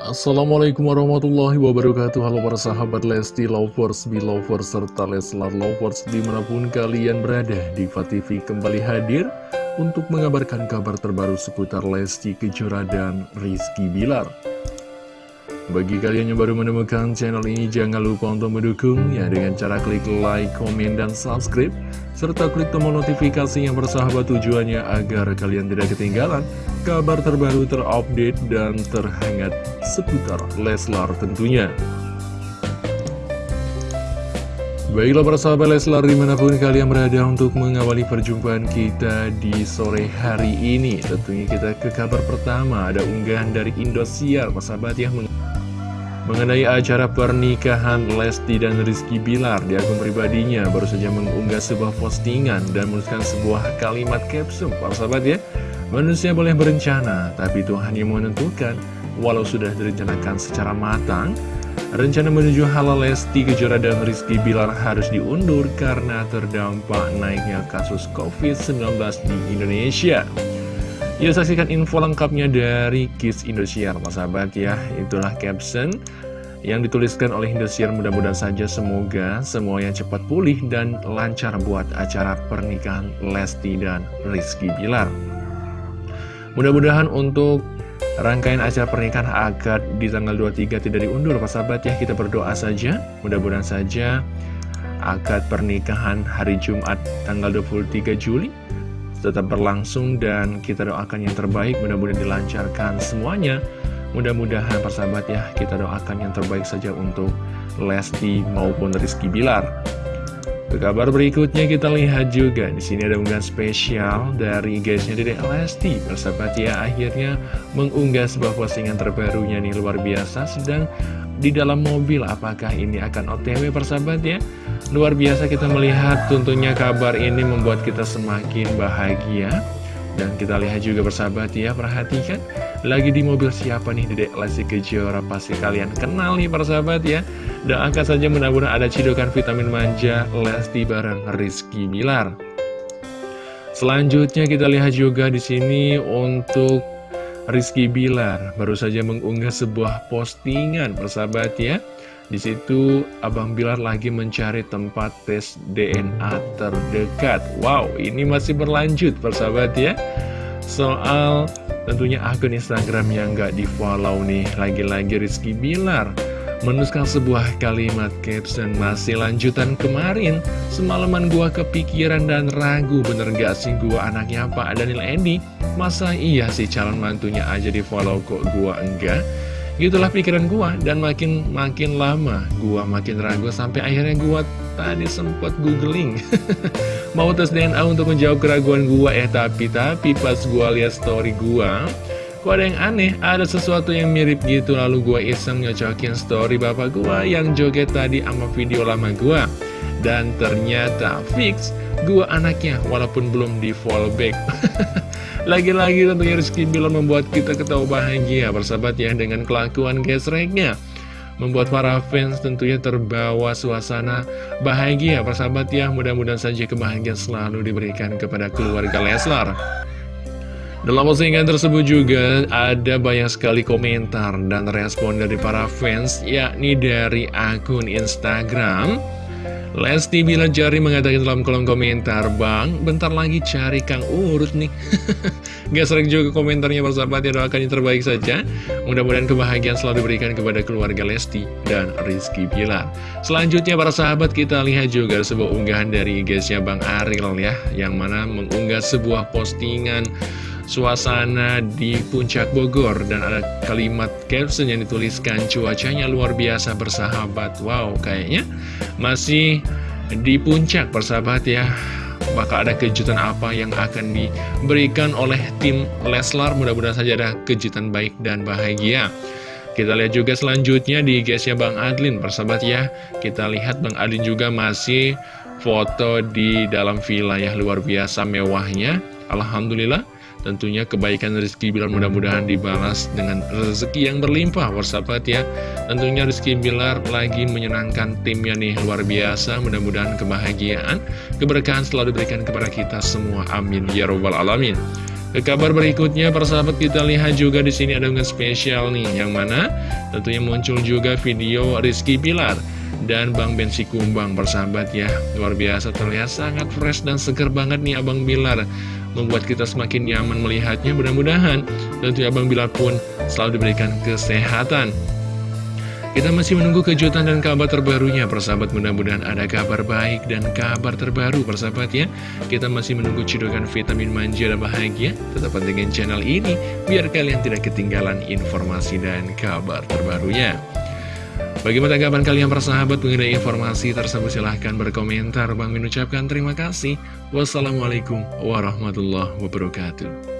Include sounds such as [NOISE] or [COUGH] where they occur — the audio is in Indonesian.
Assalamualaikum warahmatullahi wabarakatuh. Halo para sahabat Lesti Lovers, Belovers, serta Leslar Lovers di mana pun kalian berada Diva TV kembali hadir untuk mengabarkan kabar terbaru seputar Lesti Kejora dan Rizky Bilar bagi kalian yang baru menemukan channel ini, jangan lupa untuk mendukung ya dengan cara klik like, komen, dan subscribe. Serta klik tombol notifikasi yang bersahabat tujuannya agar kalian tidak ketinggalan kabar terbaru terupdate dan terhangat seputar Leslar tentunya. Baiklah para sahabat Leslar di mana pun kalian berada untuk mengawali perjumpaan kita di sore hari ini Tentunya kita ke kabar pertama ada unggahan dari Indosiar Para sahabat ya Mengenai acara pernikahan Lesti dan Rizky Bilar di akun pribadinya baru saja mengunggah sebuah postingan dan menuliskan sebuah kalimat caption. Para sahabat ya Manusia boleh berencana, tapi Tuhan yang menentukan. Walau sudah direncanakan secara matang Rencana menuju halal Lesti Kejora dan Rizky Bilar harus diundur karena terdampak naiknya kasus COVID-19 di Indonesia Yuk saksikan info lengkapnya dari Kiss Indosiar, Mas sahabat ya. Itulah caption yang dituliskan oleh Indosiar. Mudah-mudahan saja semoga semua yang cepat pulih dan lancar buat acara pernikahan Lesti dan Rizky Bilar. Mudah-mudahan untuk rangkaian acara pernikahan akad di tanggal 23 tidak diundur, Pak sahabat ya. Kita berdoa saja, mudah-mudahan saja akad pernikahan hari Jumat tanggal 23 Juli tetap berlangsung dan kita doakan yang terbaik. Mudah-mudahan dilancarkan semuanya. Mudah-mudahan persahabat ya kita doakan yang terbaik saja untuk Lesti maupun Rizky Bilar. Ke kabar berikutnya kita lihat juga. Di sini ada unggahan spesial dari guysnya Dedek Lesti. Persahabat ya akhirnya mengunggah sebuah postingan terbarunya nih luar biasa. Sedang di dalam mobil. Apakah ini akan OTW persahabat ya? Luar biasa kita melihat tentunya kabar ini membuat kita semakin bahagia. Dan kita lihat juga bersahabat ya, perhatikan Lagi di mobil siapa nih Dedek Lesti Kejora Pasti kalian kenal nih persahabat ya Dan angkat saja mudah-mudahan ada cidokan vitamin manja Lesti bareng Rizky Bilar Selanjutnya kita lihat juga di sini untuk Rizky Bilar Baru saja mengunggah sebuah postingan persahabat ya di situ Abang Bilar lagi mencari tempat tes DNA terdekat. Wow, ini masih berlanjut persahabat ya. Soal tentunya akun Instagram yang nggak di follow nih, lagi-lagi Rizky Bilar menuliskan sebuah kalimat caption masih lanjutan kemarin semalaman gua kepikiran dan ragu bener gak sih gua anaknya Pak Daniel Endi masa iya sih calon mantunya aja di follow kok gua enggak? Gitulah pikiran gua dan makin makin lama gua makin ragu sampai akhirnya gua tadi sempat googling. [LAUGHS] Mau tes DNA untuk menjawab keraguan gua eh tapi tapi pas gua lihat story gua Kok ada yang aneh, ada sesuatu yang mirip gitu Lalu gua iseng nyocokin story bapak gua yang joget tadi sama video lama gua Dan ternyata fix gua anaknya walaupun belum di fallback [LAUGHS] Lagi-lagi tentunya Rizky Bilar membuat kita ketawa bahagia bersahabat ya dengan kelakuan gesreknya. Membuat para fans tentunya terbawa suasana bahagia persahabat ya. Mudah-mudahan saja kebahagiaan selalu diberikan kepada keluarga Leslar. Dalam postingan tersebut juga ada banyak sekali komentar dan respon dari para fans yakni dari akun Instagram Lesti Bila Jari mengatakan dalam kolom komentar Bang, bentar lagi cari Kang Urut nih. [LAUGHS] Gak sering juga komentarnya bersahabat ya doakan yang terbaik saja. Mudah-mudahan kebahagiaan selalu diberikan kepada keluarga Lesti dan Rizky Bilar. Selanjutnya para sahabat kita lihat juga sebuah unggahan dari IG-nya Bang Aril ya Yang mana mengunggah sebuah postingan suasana di puncak Bogor dan ada kalimat caption yang dituliskan cuacanya luar biasa bersahabat. Wow kayaknya masih di puncak bersahabat ya. Maka ada kejutan apa yang akan diberikan oleh tim Leslar? Mudah-mudahan saja ada kejutan baik dan bahagia. Kita lihat juga selanjutnya di guysnya Bang Adlin persahabat ya. Kita lihat Bang Adlin juga masih foto di dalam villa ya luar biasa mewahnya. Alhamdulillah Tentunya kebaikan Rizky Bilar mudah-mudahan dibalas dengan rezeki yang berlimpah Warsapat ya. Tentunya Rizky Bilar lagi menyenangkan timnya nih. Luar biasa Mudah-mudahan kebahagiaan, keberkahan selalu diberikan kepada kita semua. Amin. Ya Robbal Alamin. Ke kabar berikutnya, persahabat kita lihat juga di sini ada unggahan spesial nih, yang mana? Tentunya muncul juga video Rizky Pilar dan Bang Bensi Kumbang persahabat ya. Luar biasa terlihat sangat fresh dan seger banget nih Abang Bilar. Membuat kita semakin nyaman melihatnya mudah-mudahan. Tentunya Abang Bilar pun selalu diberikan kesehatan. Kita masih menunggu kejutan dan kabar terbarunya. Persahabat mudah-mudahan ada kabar baik dan kabar terbaru persahabat ya. Kita masih menunggu cidukan vitamin manja dan bahagia Tetap dengan channel ini biar kalian tidak ketinggalan informasi dan kabar terbarunya Bagaimana tanggapan kalian persahabat mengenai informasi tersebut silahkan berkomentar. Bang mengucapkan terima kasih. Wassalamualaikum warahmatullahi wabarakatuh